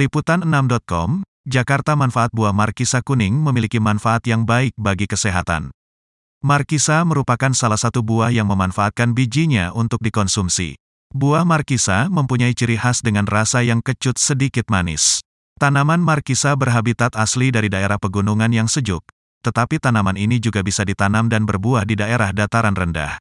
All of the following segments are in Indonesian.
Liputan 6.com, Jakarta manfaat buah markisa kuning memiliki manfaat yang baik bagi kesehatan. Markisa merupakan salah satu buah yang memanfaatkan bijinya untuk dikonsumsi. Buah markisa mempunyai ciri khas dengan rasa yang kecut sedikit manis. Tanaman markisa berhabitat asli dari daerah pegunungan yang sejuk, tetapi tanaman ini juga bisa ditanam dan berbuah di daerah dataran rendah.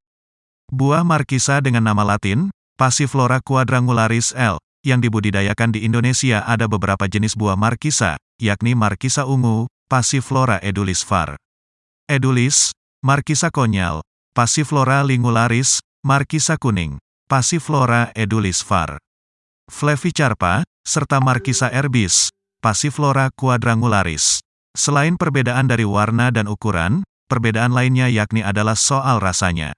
Buah markisa dengan nama latin, Passiflora quadrangularis L, yang dibudidayakan di Indonesia ada beberapa jenis buah markisa, yakni markisa ungu, Passiflora edulis var. Edulis, markisa konyal, Passiflora lingularis, markisa kuning, Passiflora edulis var. Flevicarpa, serta Markisa erbis, Passiflora quadrangularis. Selain perbedaan dari warna dan ukuran, perbedaan lainnya yakni adalah soal rasanya.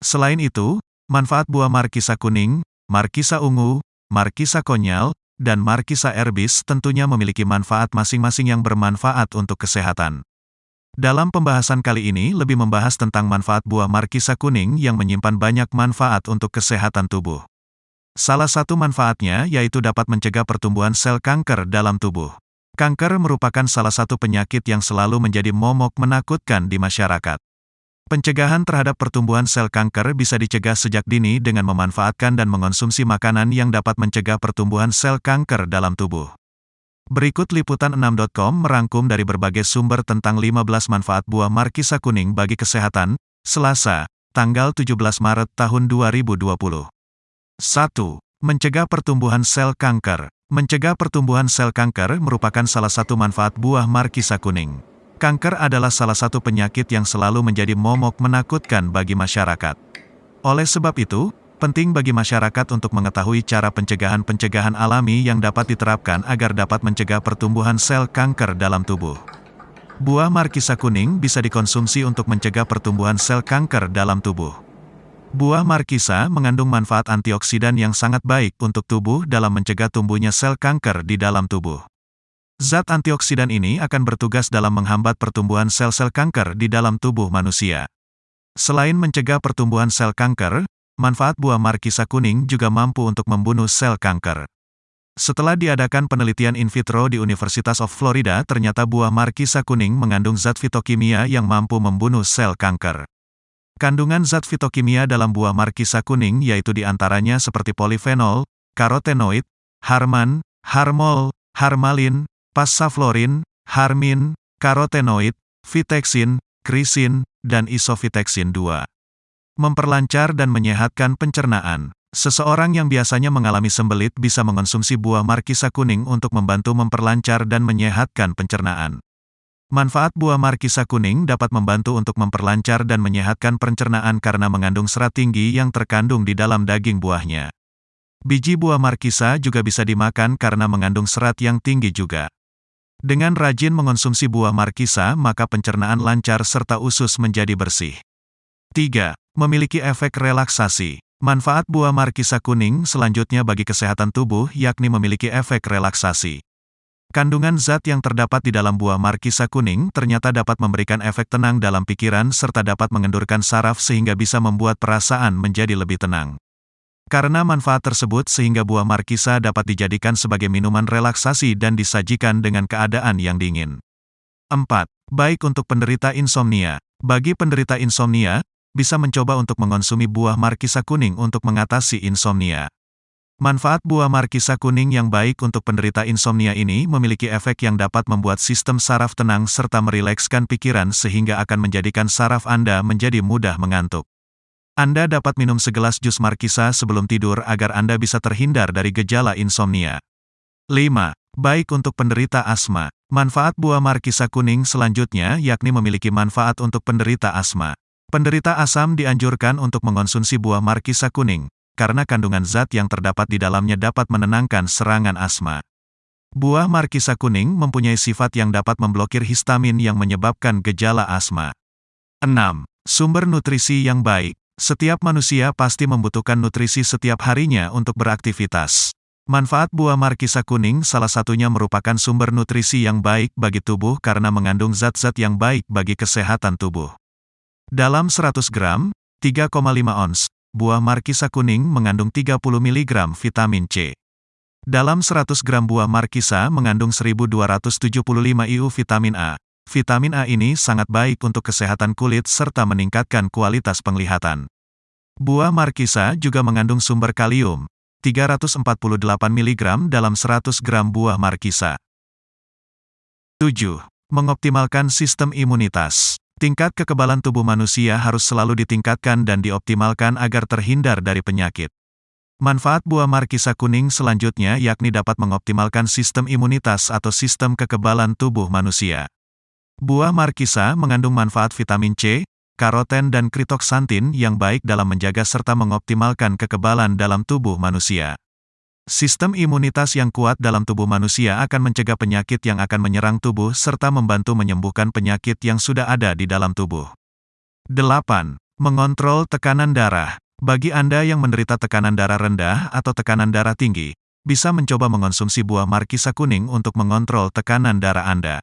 Selain itu, manfaat buah Markisa kuning, Markisa ungu, Markisa konyal, dan Markisa erbis tentunya memiliki manfaat masing-masing yang bermanfaat untuk kesehatan. Dalam pembahasan kali ini lebih membahas tentang manfaat buah Markisa kuning yang menyimpan banyak manfaat untuk kesehatan tubuh. Salah satu manfaatnya yaitu dapat mencegah pertumbuhan sel kanker dalam tubuh. Kanker merupakan salah satu penyakit yang selalu menjadi momok menakutkan di masyarakat. Pencegahan terhadap pertumbuhan sel kanker bisa dicegah sejak dini dengan memanfaatkan dan mengonsumsi makanan yang dapat mencegah pertumbuhan sel kanker dalam tubuh. Berikut liputan 6.com merangkum dari berbagai sumber tentang 15 manfaat buah markisa kuning bagi kesehatan, Selasa, tanggal 17 Maret tahun 2020. 1. Mencegah pertumbuhan sel kanker. Mencegah pertumbuhan sel kanker merupakan salah satu manfaat buah markisa kuning. Kanker adalah salah satu penyakit yang selalu menjadi momok menakutkan bagi masyarakat. Oleh sebab itu, penting bagi masyarakat untuk mengetahui cara pencegahan-pencegahan alami yang dapat diterapkan agar dapat mencegah pertumbuhan sel kanker dalam tubuh. Buah markisa kuning bisa dikonsumsi untuk mencegah pertumbuhan sel kanker dalam tubuh. Buah markisa mengandung manfaat antioksidan yang sangat baik untuk tubuh dalam mencegah tumbuhnya sel kanker di dalam tubuh. Zat antioksidan ini akan bertugas dalam menghambat pertumbuhan sel-sel kanker di dalam tubuh manusia. Selain mencegah pertumbuhan sel kanker, manfaat buah markisa kuning juga mampu untuk membunuh sel kanker. Setelah diadakan penelitian in vitro di Universitas of Florida, ternyata buah markisa kuning mengandung zat fitokimia yang mampu membunuh sel kanker. Kandungan zat fitokimia dalam buah markisa kuning yaitu di antaranya seperti polifenol, karotenoid, harman, harmol, harmalin, passaflorin, harmin, karotenoid, viteksin, krisin, dan isoviteksin 2. Memperlancar dan menyehatkan pencernaan. Seseorang yang biasanya mengalami sembelit bisa mengonsumsi buah markisa kuning untuk membantu memperlancar dan menyehatkan pencernaan. Manfaat buah markisa kuning dapat membantu untuk memperlancar dan menyehatkan pencernaan karena mengandung serat tinggi yang terkandung di dalam daging buahnya. Biji buah markisa juga bisa dimakan karena mengandung serat yang tinggi juga. Dengan rajin mengonsumsi buah markisa, maka pencernaan lancar serta usus menjadi bersih. 3. Memiliki efek relaksasi. Manfaat buah markisa kuning selanjutnya bagi kesehatan tubuh yakni memiliki efek relaksasi. Kandungan zat yang terdapat di dalam buah markisa kuning ternyata dapat memberikan efek tenang dalam pikiran serta dapat mengendurkan saraf sehingga bisa membuat perasaan menjadi lebih tenang. Karena manfaat tersebut sehingga buah markisa dapat dijadikan sebagai minuman relaksasi dan disajikan dengan keadaan yang dingin. 4. Baik untuk penderita insomnia. Bagi penderita insomnia, bisa mencoba untuk mengonsumi buah markisa kuning untuk mengatasi insomnia. Manfaat buah markisa kuning yang baik untuk penderita insomnia ini memiliki efek yang dapat membuat sistem saraf tenang serta merilekskan pikiran sehingga akan menjadikan saraf Anda menjadi mudah mengantuk. Anda dapat minum segelas jus markisa sebelum tidur agar Anda bisa terhindar dari gejala insomnia. 5. Baik untuk penderita asma. Manfaat buah markisa kuning selanjutnya yakni memiliki manfaat untuk penderita asma. Penderita asam dianjurkan untuk mengonsumsi buah markisa kuning, karena kandungan zat yang terdapat di dalamnya dapat menenangkan serangan asma. Buah markisa kuning mempunyai sifat yang dapat memblokir histamin yang menyebabkan gejala asma. 6. Sumber nutrisi yang baik. Setiap manusia pasti membutuhkan nutrisi setiap harinya untuk beraktivitas. Manfaat buah markisa kuning salah satunya merupakan sumber nutrisi yang baik bagi tubuh karena mengandung zat-zat yang baik bagi kesehatan tubuh. Dalam 100 gram, 3,5 ons, buah markisa kuning mengandung 30 mg vitamin C. Dalam 100 gram buah markisa mengandung 1275 IU vitamin A. Vitamin A ini sangat baik untuk kesehatan kulit serta meningkatkan kualitas penglihatan. Buah markisa juga mengandung sumber kalium, 348 mg dalam 100 gram buah markisa. 7. Mengoptimalkan sistem imunitas. Tingkat kekebalan tubuh manusia harus selalu ditingkatkan dan dioptimalkan agar terhindar dari penyakit. Manfaat buah markisa kuning selanjutnya yakni dapat mengoptimalkan sistem imunitas atau sistem kekebalan tubuh manusia. Buah markisa mengandung manfaat vitamin C, karoten dan kritoksantin yang baik dalam menjaga serta mengoptimalkan kekebalan dalam tubuh manusia. Sistem imunitas yang kuat dalam tubuh manusia akan mencegah penyakit yang akan menyerang tubuh serta membantu menyembuhkan penyakit yang sudah ada di dalam tubuh. 8. Mengontrol tekanan darah. Bagi Anda yang menderita tekanan darah rendah atau tekanan darah tinggi, bisa mencoba mengonsumsi buah markisa kuning untuk mengontrol tekanan darah Anda.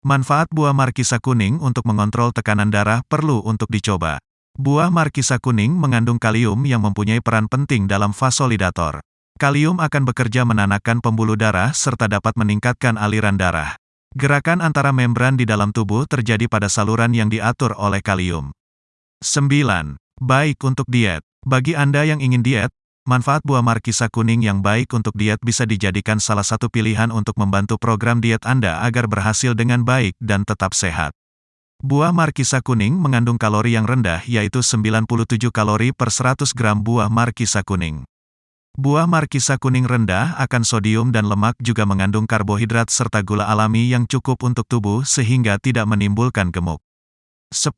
Manfaat buah markisa kuning untuk mengontrol tekanan darah perlu untuk dicoba. Buah markisa kuning mengandung kalium yang mempunyai peran penting dalam vasolidator. Kalium akan bekerja menanakkan pembuluh darah serta dapat meningkatkan aliran darah. Gerakan antara membran di dalam tubuh terjadi pada saluran yang diatur oleh kalium. 9. Baik untuk diet. Bagi Anda yang ingin diet, Manfaat buah markisa kuning yang baik untuk diet bisa dijadikan salah satu pilihan untuk membantu program diet Anda agar berhasil dengan baik dan tetap sehat. Buah markisa kuning mengandung kalori yang rendah yaitu 97 kalori per 100 gram buah markisa kuning. Buah markisa kuning rendah akan sodium dan lemak juga mengandung karbohidrat serta gula alami yang cukup untuk tubuh sehingga tidak menimbulkan gemuk. 10.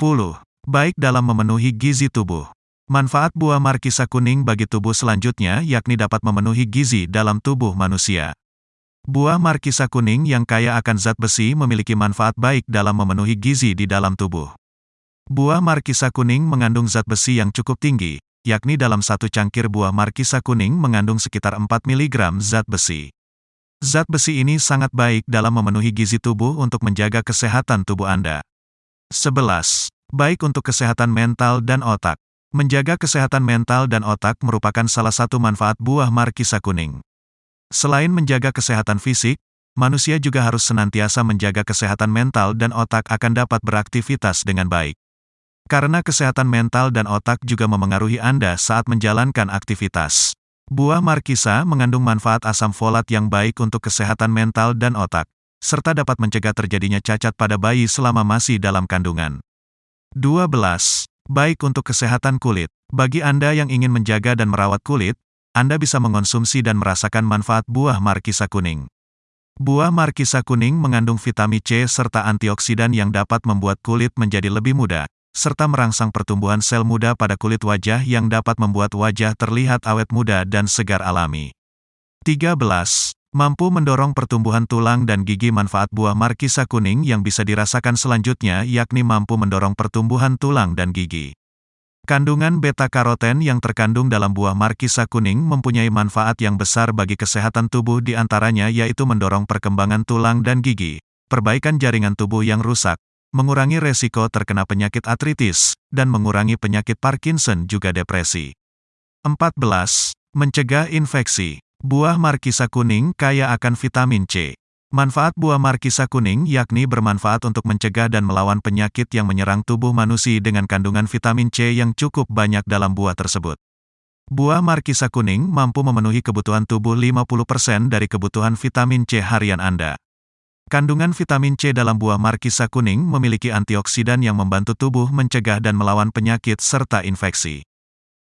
Baik dalam memenuhi gizi tubuh. Manfaat buah markisa kuning bagi tubuh selanjutnya yakni dapat memenuhi gizi dalam tubuh manusia. Buah markisa kuning yang kaya akan zat besi memiliki manfaat baik dalam memenuhi gizi di dalam tubuh. Buah markisa kuning mengandung zat besi yang cukup tinggi, yakni dalam satu cangkir buah markisa kuning mengandung sekitar 4 mg zat besi. Zat besi ini sangat baik dalam memenuhi gizi tubuh untuk menjaga kesehatan tubuh Anda. 11. Baik untuk kesehatan mental dan otak. Menjaga kesehatan mental dan otak merupakan salah satu manfaat buah markisa kuning. Selain menjaga kesehatan fisik, manusia juga harus senantiasa menjaga kesehatan mental dan otak akan dapat beraktivitas dengan baik. Karena kesehatan mental dan otak juga memengaruhi Anda saat menjalankan aktivitas. Buah markisa mengandung manfaat asam folat yang baik untuk kesehatan mental dan otak, serta dapat mencegah terjadinya cacat pada bayi selama masih dalam kandungan. 12. Baik untuk kesehatan kulit. Bagi Anda yang ingin menjaga dan merawat kulit, Anda bisa mengonsumsi dan merasakan manfaat buah markisa kuning. Buah markisa kuning mengandung vitamin C serta antioksidan yang dapat membuat kulit menjadi lebih muda, serta merangsang pertumbuhan sel muda pada kulit wajah yang dapat membuat wajah terlihat awet muda dan segar alami. 13. Mampu mendorong pertumbuhan tulang dan gigi manfaat buah markisa kuning yang bisa dirasakan selanjutnya yakni mampu mendorong pertumbuhan tulang dan gigi. Kandungan beta-karoten yang terkandung dalam buah markisa kuning mempunyai manfaat yang besar bagi kesehatan tubuh di antaranya yaitu mendorong perkembangan tulang dan gigi, perbaikan jaringan tubuh yang rusak, mengurangi resiko terkena penyakit artritis, dan mengurangi penyakit Parkinson juga depresi. 14. Mencegah infeksi. Buah markisa kuning kaya akan vitamin C. Manfaat buah markisa kuning yakni bermanfaat untuk mencegah dan melawan penyakit yang menyerang tubuh manusia dengan kandungan vitamin C yang cukup banyak dalam buah tersebut. Buah markisa kuning mampu memenuhi kebutuhan tubuh 50% dari kebutuhan vitamin C harian Anda. Kandungan vitamin C dalam buah markisa kuning memiliki antioksidan yang membantu tubuh mencegah dan melawan penyakit serta infeksi.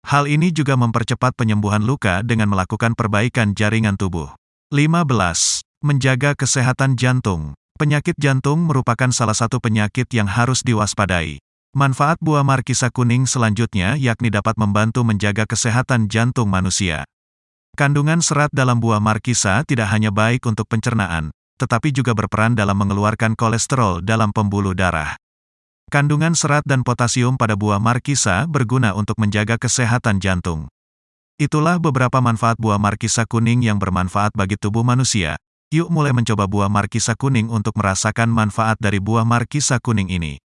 Hal ini juga mempercepat penyembuhan luka dengan melakukan perbaikan jaringan tubuh. 15. Menjaga kesehatan jantung. Penyakit jantung merupakan salah satu penyakit yang harus diwaspadai. Manfaat buah markisa kuning selanjutnya yakni dapat membantu menjaga kesehatan jantung manusia. Kandungan serat dalam buah markisa tidak hanya baik untuk pencernaan, tetapi juga berperan dalam mengeluarkan kolesterol dalam pembuluh darah. Kandungan serat dan potasium pada buah markisa berguna untuk menjaga kesehatan jantung. Itulah beberapa manfaat buah markisa kuning yang bermanfaat bagi tubuh manusia. Yuk mulai mencoba buah markisa kuning untuk merasakan manfaat dari buah markisa kuning ini.